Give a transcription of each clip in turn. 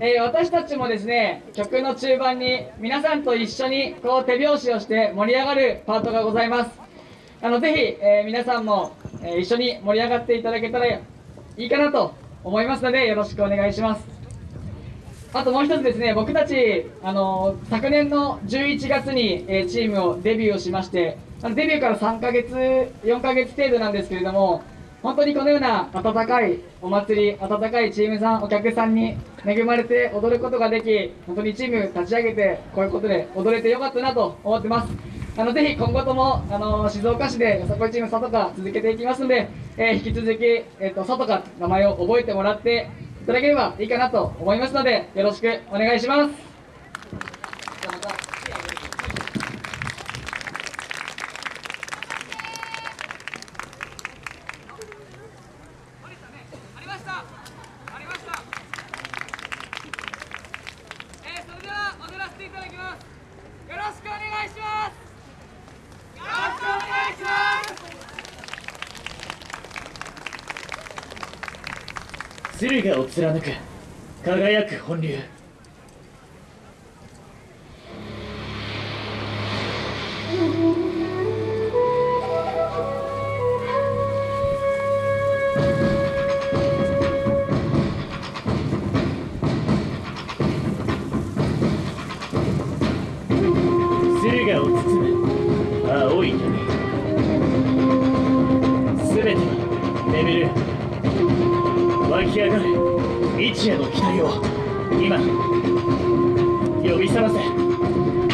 えー、私たちもですね曲の中盤に皆さんと一緒にこう手拍子をして盛り上がるパートがございます。あのぜひ、えー、皆さんも、えー、一緒に盛り上がっていただけたらいいかなと思いますのでよろしくお願いします。あともう一つですね僕たち、あの昨年の11月に、えチームをデビューをしましてデビューから3ヶ月4ヶ月程度なんですけれども本当にこのような温かいお祭り、温かいチームさん、お客さんに恵まれて踊ることができ、本当にチーム立ち上げて、こういうことで踊れてよかったなと思ってます。あのぜひ今後ともあの静岡市でよさこいチーム佐藤か続けていきますので、えー、引き続き、えーと、佐藤か名前を覚えてもらっていただければいいかなと思いますのでよろしくお願いします。駿河を貫く輝く本流。青い全ては眠る湧き上がる。日夜の期待を今呼び覚ませ。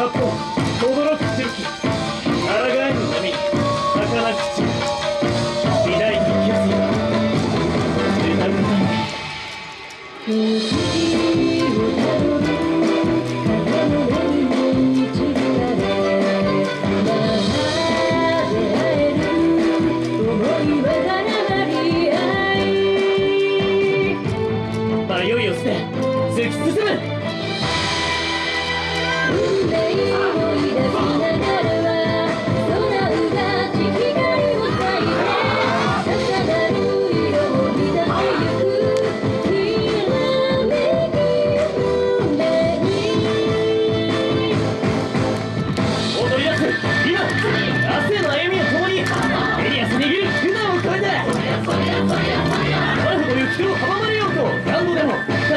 八方轟く重機抗えぬ波儚く散る。偉大な決意は歌うたに迷いを捨て突き進む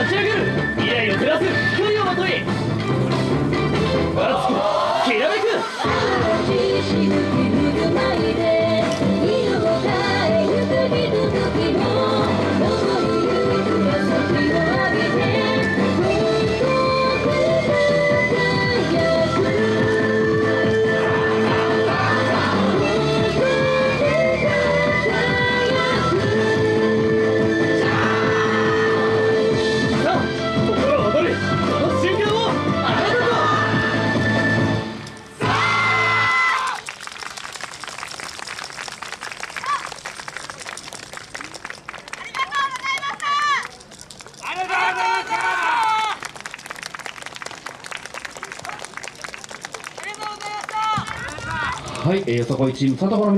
立ち上げる。はい、えー、そこいチーム、佐藤の皆さん